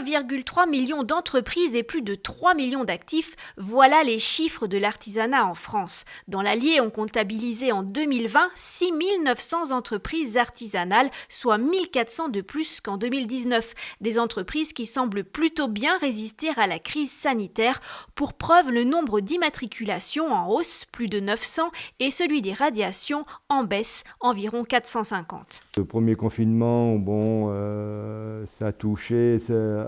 1,3 million d'entreprises et plus de 3 millions d'actifs, voilà les chiffres de l'artisanat en France. Dans l'Allier, on comptabilisait en 2020 6 900 entreprises artisanales, soit 1400 de plus qu'en 2019. Des entreprises qui semblent plutôt bien résister à la crise sanitaire. Pour preuve, le nombre d'immatriculations en hausse, plus de 900, et celui des radiations en baisse, environ 450. Le premier confinement, bon, euh, ça a touché.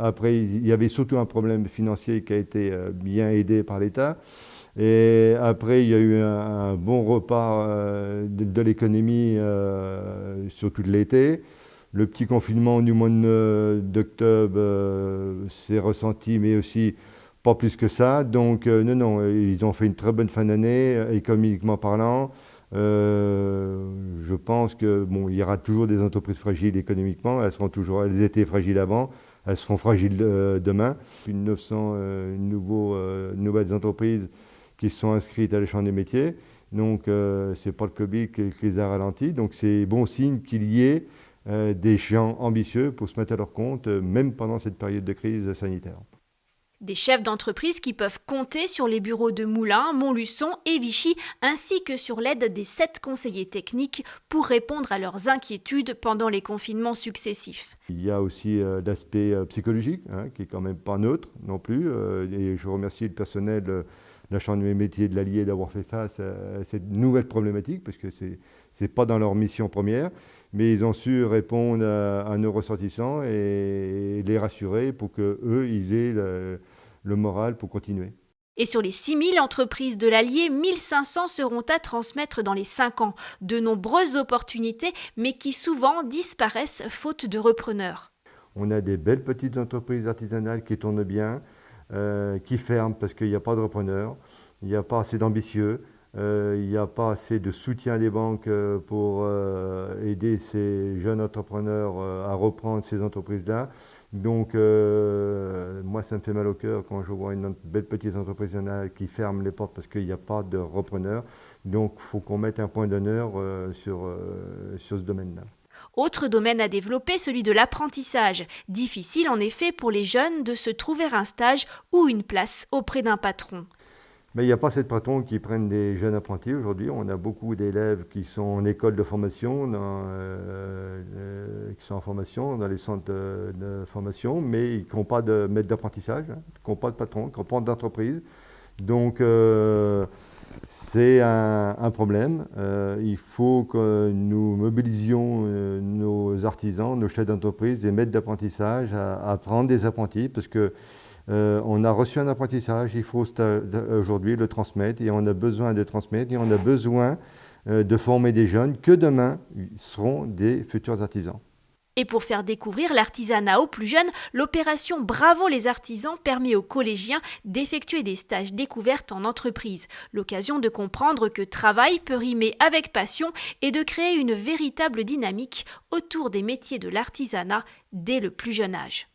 Après, il y avait surtout un problème financier qui a été euh, bien aidé par l'État. Et après, il y a eu un, bon repas euh, de, l'économie sur tout l'été. Le petit confinement du mois d'octobre s'est ressenti, mais aussi pas plus que ça. Donc, non, non, ils ont fait une très bonne fin d'année, économiquement parlant. Euh, je pense que bon, il y aura toujours des entreprises fragiles économiquement. Elles seront toujours, elles étaient fragiles avant, elles seront fragiles euh, demain. Une 900 euh, nouveaux, nouvelles entreprises qui sont inscrites à l'échange des métiers. Donc, c'est pas le Covid qui, les a ralentis. Donc, c'est bon signe qu'il y ait des gens ambitieux pour se mettre à leur compte, même pendant cette période de crise sanitaire. Des chefs d'entreprise qui peuvent compter sur les bureaux de Moulins, Montluçon et Vichy, ainsi que sur l'aide des sept conseillers techniques pour répondre à leurs inquiétudes pendant les confinements successifs. Il y a aussi euh, l'aspect euh, psychologique, hein, qui est quand même pas neutre non plus. Euh, et je remercie le personnel de la Chambre des métiers de l'Allier d'avoir fait face à cette nouvelle problématique, parce que ce n'est pas dans leur mission première mais ils ont su répondre à, nos ressortissants et les rassurer pour qu'eux, ils aient le moral pour continuer. Et sur les 6000 entreprises de l'Allier, 1500 seront à transmettre dans les 5 ans. De nombreuses opportunités, mais qui souvent disparaissent faute de repreneurs. On a des belles petites entreprises artisanales qui tournent bien, euh, qui ferment parce qu'il n'y a pas de repreneurs, il n'y a pas assez d'ambitieux, euh, il n'y a pas assez de soutien des banques euh, pour aider ces jeunes entrepreneurs à reprendre ces entreprises-là. Donc, ça me fait mal au cœur quand je vois une belle petite entreprise qui ferme les portes parce qu'il n'y a pas de repreneur. Donc, il faut qu'on mette un point d'honneur euh, sur, euh, sur ce domaine-là. Autre domaine à développer, celui de l'apprentissage. Difficile en effet pour les jeunes de se trouver un stage ou une place auprès d'un patron. Mais il n'y a pas assez de patrons qui prennent des jeunes apprentis aujourd'hui. On a beaucoup d'élèves qui sont en école de formation, euh, euh, qui sont en formation dans les centres de, formation, mais qui n'ont pas de maître d'apprentissage, hein, qui n'ont pas de patron, qui n'ont pas d'entreprise. Donc euh, c'est un, problème. il faut que nous mobilisions nos artisans, nos chefs d'entreprise, et maîtres d'apprentissage à, à, prendre des apprentis parce que euh, on a reçu un apprentissage, il faut aujourd'hui le transmettre et on a besoin de transmettre et on a besoin euh, de former des jeunes que demain seront des futurs artisans. Et pour faire découvrir l'artisanat aux plus jeunes, l'opération Bravo les artisans permet aux collégiens d'effectuer des stages découvertes en entreprise. L'occasion de comprendre que travail peut rimer avec passion et de créer une véritable dynamique autour des métiers de l'artisanat dès le plus jeune âge.